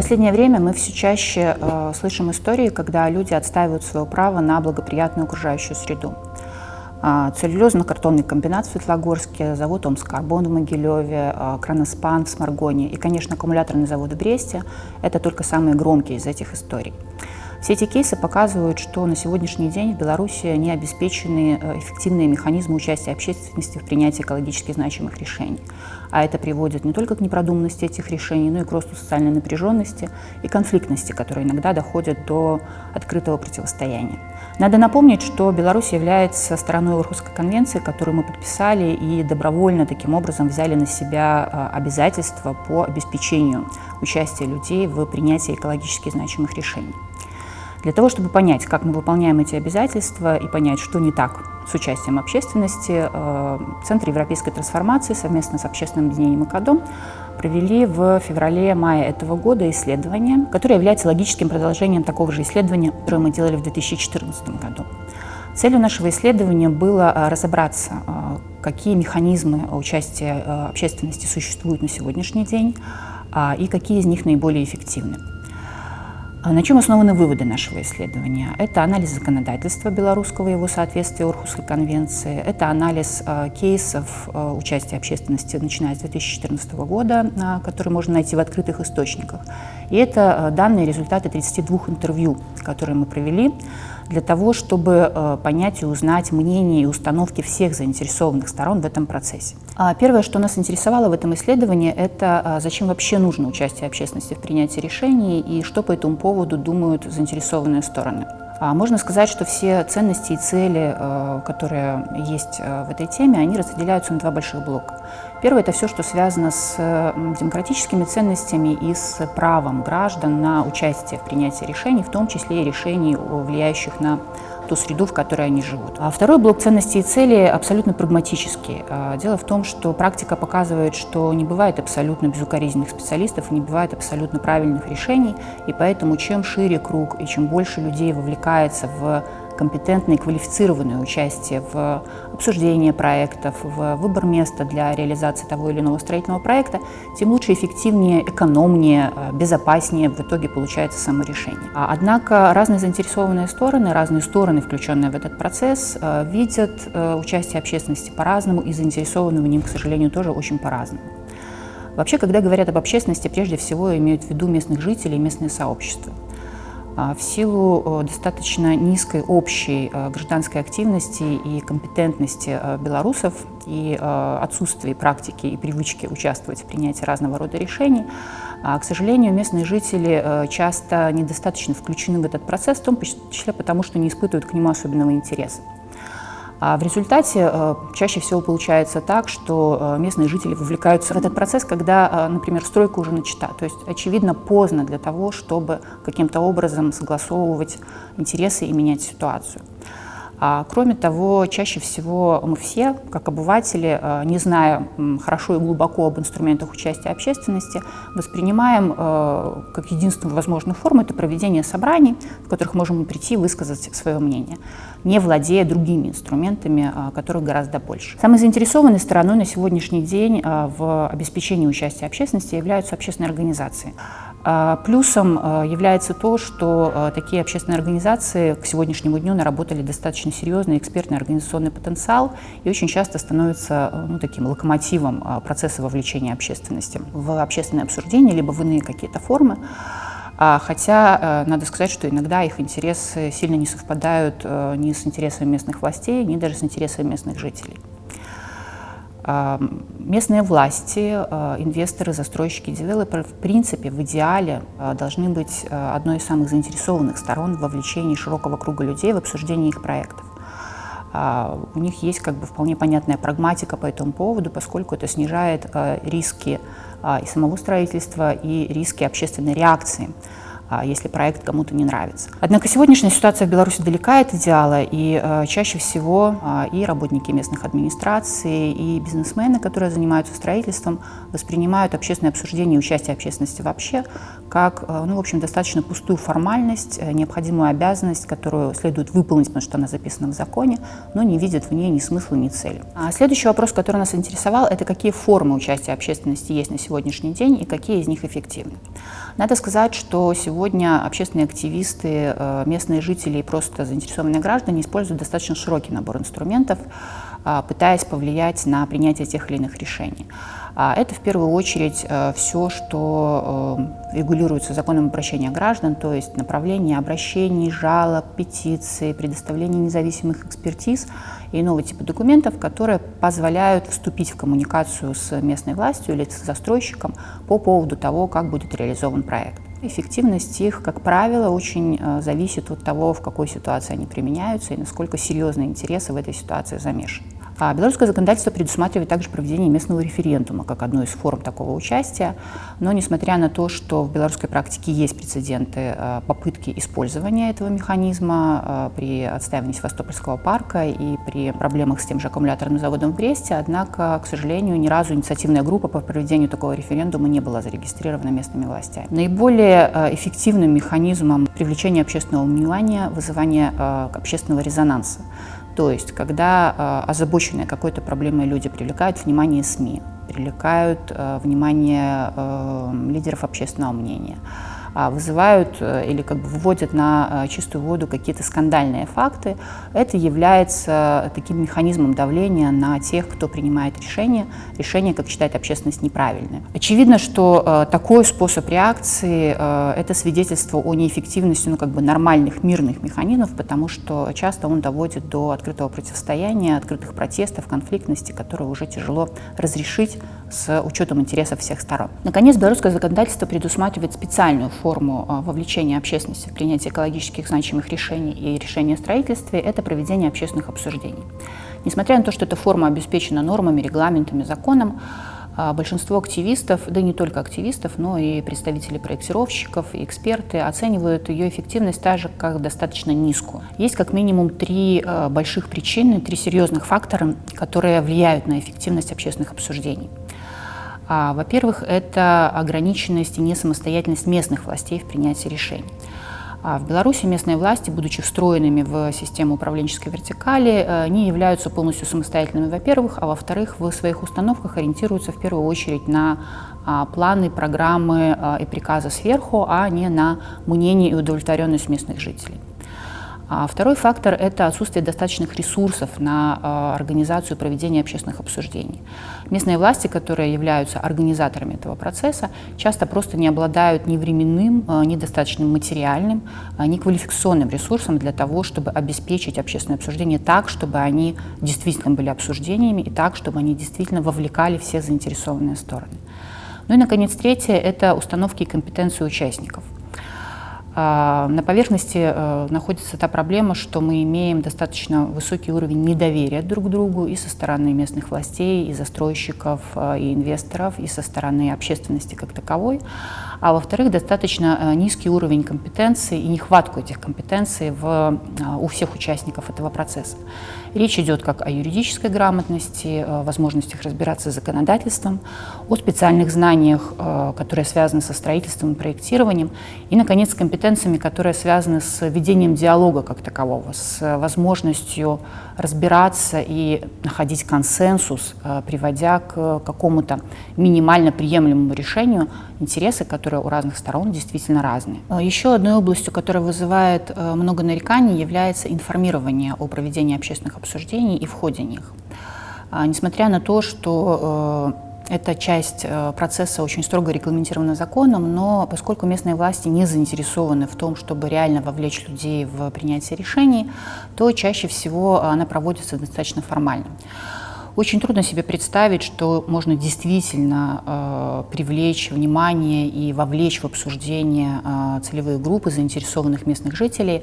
последнее время мы все чаще э, слышим истории, когда люди отстаивают свое право на благоприятную окружающую среду. Э, Целлюлезно-картонный комбинат в Светлогорске, завод Омскарбон в Могилеве, э, Кроноспан в Сморгоне и, конечно, аккумуляторный завод в Бресте – это только самые громкие из этих историй. Все эти кейсы показывают, что на сегодняшний день в Беларуси не обеспечены э, эффективные механизмы участия общественности в принятии экологически значимых решений. А это приводит не только к непродуманности этих решений, но и к росту социальной напряженности и конфликтности, которые иногда доходят до открытого противостояния. Надо напомнить, что Беларусь является стороной Орхусской конвенции, которую мы подписали и добровольно таким образом взяли на себя э, обязательства по обеспечению участия людей в принятии экологически значимых решений. Для того, чтобы понять, как мы выполняем эти обязательства и понять, что не так с участием общественности, э, Центр европейской трансформации совместно с общественным объединением «Экодом» провели в феврале-мае этого года исследование, которое является логическим продолжением такого же исследования, которое мы делали в 2014 году. Целью нашего исследования было э, разобраться, э, какие механизмы участия общественности существуют на сегодняшний день и какие из них наиболее эффективны. А на чем основаны выводы нашего исследования? Это анализ законодательства белорусского и его соответствия Орхусской конвенции, это анализ э, кейсов э, участия общественности, начиная с 2014 года, э, которые можно найти в открытых источниках. И это данные результаты 32 интервью, которые мы провели для того, чтобы э, понять и узнать мнение и установки всех заинтересованных сторон в этом процессе. А первое, что нас интересовало в этом исследовании, это а, зачем вообще нужно участие общественности в принятии решений и что по этому поводу думают заинтересованные стороны. А можно сказать, что все ценности и цели, э, которые есть э, в этой теме, они разделяются на два больших блока. Первое – это все, что связано с демократическими ценностями и с правом граждан на участие в принятии решений, в том числе и решений, влияющих на ту среду, в которой они живут. А второй блок ценностей и целей абсолютно прагматический. А, дело в том, что практика показывает, что не бывает абсолютно безукоризненных специалистов, не бывает абсолютно правильных решений, и поэтому чем шире круг и чем больше людей вовлекается в компетентное и квалифицированное участие в обсуждении проектов, в выбор места для реализации того или иного строительного проекта, тем лучше, эффективнее, экономнее, э, безопаснее в итоге получается само решение. А, однако разные заинтересованные стороны, разные стороны, включенные в этот процесс, э, видят э, участие общественности по-разному и заинтересованы в ним, к сожалению, тоже очень по-разному. Вообще, когда говорят об общественности, прежде всего имеют в виду местных жителей и местные сообщества. А, в силу достаточно низкой общей гражданской активности и компетентности белорусов и отсутствия практики и привычки участвовать в принятии разного рода решений, а, к сожалению, местные жители часто недостаточно включены в этот процесс, в том числе потому, что не испытывают к нему особенного интереса. А в результате э, чаще всего получается так, что э, местные жители вовлекаются в этот процесс, когда, э, например, стройка уже начата. То есть, очевидно, поздно для того, чтобы каким-то образом согласовывать интересы и менять ситуацию. А, кроме того, чаще всего мы все, как обыватели, а, не зная хорошо и глубоко об инструментах участия общественности, воспринимаем а, как единственную возможную форму это проведение собраний, в которых можем прийти и высказать свое мнение, не владея другими инструментами, которых гораздо больше. Самой заинтересованной стороной на сегодняшний день в обеспечении участия общественности являются общественные организации. А, плюсом а, является то, что а, такие общественные организации к сегодняшнему дню наработали достаточно серьезный экспертный организационный потенциал и очень часто становятся ну, таким локомотивом процесса вовлечения общественности в общественное обсуждение, либо в иные какие-то формы. Хотя надо сказать, что иногда их интересы сильно не совпадают ни с интересами местных властей, ни даже с интересами местных жителей. Местные власти, а, инвесторы, застройщики, девелоперы в принципе в идеале а, должны быть а, одной из самых заинтересованных сторон в вовлечении широкого круга людей в обсуждении их проектов. У них есть как бы вполне понятная прагматика по этому поводу, поскольку это снижает риски и самого строительства, и риски общественной реакции а, если проект кому-то не нравится. Однако сегодняшняя ситуация в Беларуси далека от идеала, и э, чаще всего а, и работники местных администраций, и бизнесмены, которые занимаются строительством, воспринимают общественное обсуждение и участие общественности вообще как, э, ну, в общем, достаточно пустую формальность, э, необходимую обязанность, которую следует выполнить, потому что она записана в законе, но не видят в ней ни смысла, ни цели. А следующий вопрос, который нас интересовал, это какие формы участия общественности есть на сегодняшний день и какие из них эффективны. Надо сказать, что сегодня общественные активисты, э, местные жители и просто заинтересованные граждане используют достаточно широкий набор инструментов, пытаясь повлиять на принятие тех или иных решений. А это в первую очередь э, все, что э, регулируется законом обращения граждан, то есть направление обращений, жалоб, петиций, предоставление независимых экспертиз и иного типа документов, которые позволяют вступить в коммуникацию с местной властью или с застройщиком по поводу того, как будет реализован проект. Эффективность их, как правило, очень э, зависит от того, в какой ситуации они применяются и насколько серьезные интересы в этой ситуации замешаны. А белорусское законодательство предусматривает также проведение местного референдума как одну из форм такого участия. Но несмотря на то, что в белорусской практике есть прецеденты э, попытки использования этого механизма э, при отстаивании Севастопольского парка и при проблемах с тем же аккумуляторным заводом в Бресте, однако, к сожалению, ни разу инициативная группа по проведению такого референдума не была зарегистрирована местными властями. Наиболее э, эффективным механизмом привлечения общественного внимания вызывание общественного резонанса. То есть, когда э, озабоченные какой-то проблемой люди привлекают внимание СМИ, привлекают э, внимание э, лидеров общественного мнения, вызывают э, или как бы выводят на э, чистую воду какие-то скандальные факты, это является таким механизмом давления на тех, кто принимает решения, решения, как считает общественность, неправильные. Очевидно, что э, такой способ реакции – это свидетельство о неэффективности ну, как бы нормальных мирных механизмов, потому что часто он доводит до открытого противостояния, открытых протестов, конфликтности, которые уже тяжело разрешить с учетом интересов всех сторон. Наконец, белорусское законодательство предусматривает специальную форму а, вовлечения общественности в принятие экологических значимых решений и решения о строительстве – это проведение общественных обсуждений. Несмотря на то, что эта форма обеспечена нормами, регламентами, законом, а, большинство активистов, да не только активистов, но и представители проектировщиков и эксперты оценивают ее эффективность также как достаточно низкую. Есть как минимум три а, больших причины, три серьезных фактора, которые влияют на эффективность общественных обсуждений. А, во-первых, это ограниченность и несамостоятельность местных властей в принятии решений. А в Беларуси местные власти, будучи встроенными в систему управленческой вертикали, э, не являются полностью самостоятельными, во-первых, а во-вторых, в своих установках ориентируются в первую очередь на а, планы, программы а, и приказы сверху, а не на мнение и удовлетворенность местных жителей. А второй фактор – это отсутствие достаточных ресурсов на а, организацию проведения общественных обсуждений. Местные власти, которые являются организаторами этого процесса, часто просто не обладают ни временным, а, ни достаточным материальным, ни квалификационным ресурсом для того, чтобы обеспечить общественное обсуждение так, чтобы они действительно были обсуждениями и так, чтобы они действительно вовлекали все заинтересованные стороны. Ну и, наконец, третье – это установки компетенции участников – на поверхности э, находится та проблема, что мы имеем достаточно высокий уровень недоверия друг к другу и со стороны местных властей, и застройщиков, э, и инвесторов, и со стороны общественности как таковой. А во-вторых, достаточно э, низкий уровень компетенции и нехватку этих компетенций в, у всех участников этого процесса. Речь идет как о юридической грамотности, возможностях разбираться с законодательством, о специальных знаниях, которые связаны со строительством и проектированием, и, наконец, компетенциями, которые связаны с ведением диалога как такового, с возможностью разбираться и находить консенсус, э, приводя к какому-то минимально приемлемому решению интересы, которые у разных сторон действительно разные. Э, еще одной областью, которая вызывает э, много нареканий, является информирование о проведении общественных обсуждений и в ходе них. Несмотря на то, что эта часть э, процесса очень строго регламентирована законом, но поскольку местные власти не заинтересованы в том, чтобы реально вовлечь людей в принятие решений, то чаще всего она проводится достаточно формально. Очень трудно себе представить, что можно действительно э, привлечь внимание и вовлечь в обсуждение э, целевые группы заинтересованных местных жителей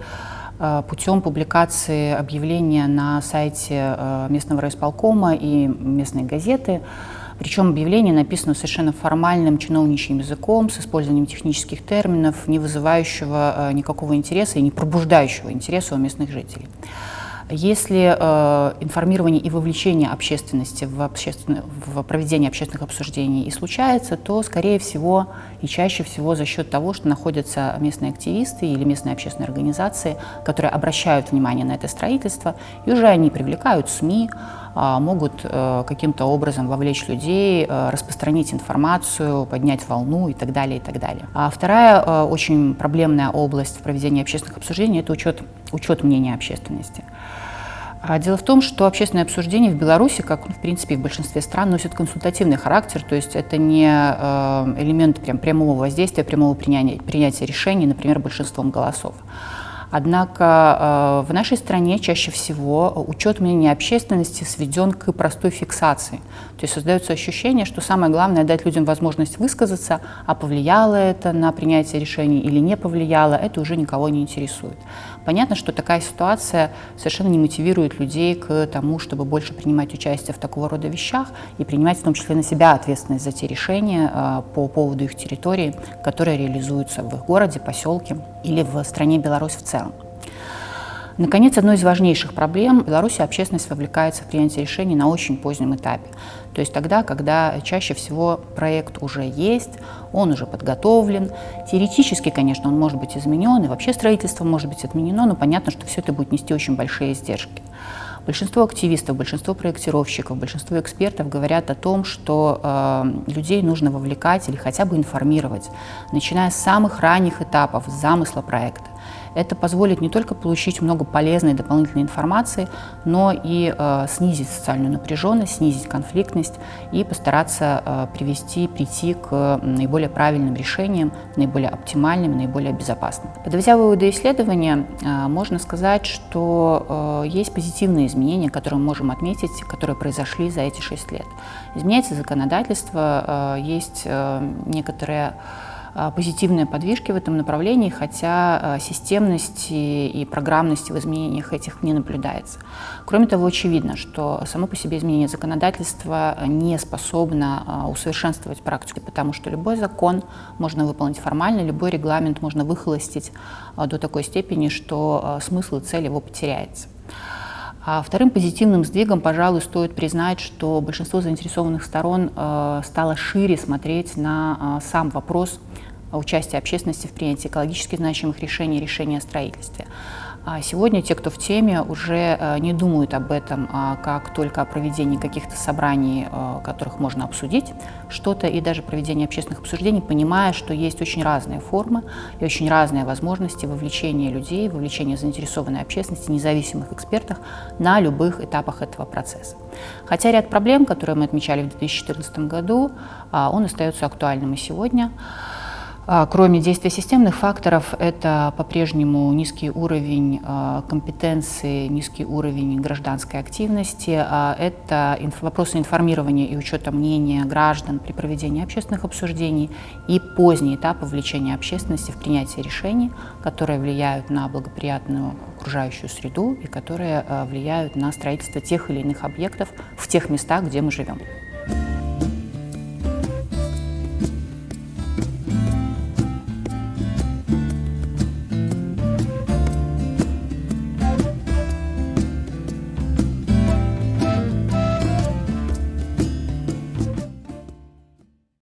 э, путем публикации объявления на сайте э, местного райисполкома и местной газеты Причем объявление написано совершенно формальным чиновничьим языком, с использованием технических терминов, не вызывающего никакого интереса и не пробуждающего интереса у местных жителей. Если э, информирование и вовлечение общественности в, общественно, в проведение общественных обсуждений? И случается, то, скорее всего, и чаще всего за счет того, что находятся местные активисты или местные общественные организации, которые обращают внимание на это строительство, и уже они привлекают СМИ, могут э, каким-то образом вовлечь людей, э, распространить информацию, поднять волну и так далее, и так далее. А вторая э, очень проблемная область в проведении общественных обсуждений – это учет, учет мнения общественности. А дело в том, что общественное обсуждение в Беларуси, как в принципе в большинстве стран, носит консультативный характер, то есть это не элемент прям прямого воздействия, прямого принятия, принятия решений, например, большинством голосов. Однако э, в нашей стране чаще всего учет мнения общественности сведен к простой фиксации. То есть создается ощущение, что самое главное дать людям возможность высказаться, а повлияло это на принятие решений или не повлияло, это уже никого не интересует. Понятно, что такая ситуация совершенно не мотивирует людей к тому, чтобы больше принимать участие в такого рода вещах и принимать в том числе на себя ответственность за те решения э, по поводу их территории, которые реализуются в их городе, поселке или в стране Беларусь в целом. Наконец, одной из важнейших проблем в Беларуси общественность вовлекается в принятие решений на очень позднем этапе. То есть тогда, когда чаще всего проект уже есть, он уже подготовлен. Теоретически, конечно, он может быть изменен, и вообще строительство может быть отменено, но понятно, что все это будет нести очень большие издержки. Большинство активистов, большинство проектировщиков, большинство экспертов говорят о том, что э, людей нужно вовлекать или хотя бы информировать, начиная с самых ранних этапов замысла проекта. Это позволит не только получить много полезной дополнительной информации, но и э, снизить социальную напряженность, снизить конфликтность и постараться э, привести, прийти к наиболее правильным решениям, наиболее оптимальным, наиболее безопасным. Подводя выводы исследования, э, можно сказать, что э, есть позитивные изменения, которые мы можем отметить, которые произошли за эти шесть лет. Изменяется законодательство, э, есть э, некоторые позитивные подвижки в этом направлении, хотя а, системности и программности в изменениях этих не наблюдается. Кроме того, очевидно, что само по себе изменение законодательства не способно а, усовершенствовать практику, потому что любой закон можно выполнить формально, любой регламент можно выхолостить до такой степени, что смысл и цель его потеряется. А вторым позитивным сдвигом, пожалуй, стоит признать, что большинство заинтересованных сторон э, стало шире смотреть на э, сам вопрос участия общественности в принятии экологически значимых решений, решений о строительстве. А сегодня те, кто в теме, уже э, не думают об этом а как только о проведении каких-то собраний, э, которых можно обсудить что-то, и даже проведении общественных обсуждений, понимая, что есть очень разные формы и очень разные возможности вовлечения людей, вовлечения заинтересованной общественности, независимых экспертов на любых этапах этого процесса. Хотя ряд проблем, которые мы отмечали в 2014 году, а, он остается актуальным и сегодня. А, кроме действия системных факторов, это по-прежнему низкий уровень а, компетенции, низкий уровень гражданской активности, а, это вопросы информирования и учета мнения граждан при проведении общественных обсуждений и поздний этап вовлечения общественности в принятие решений, которые влияют на благоприятную окружающую среду и которые влияют на строительство тех или иных объектов в тех местах, где мы живем.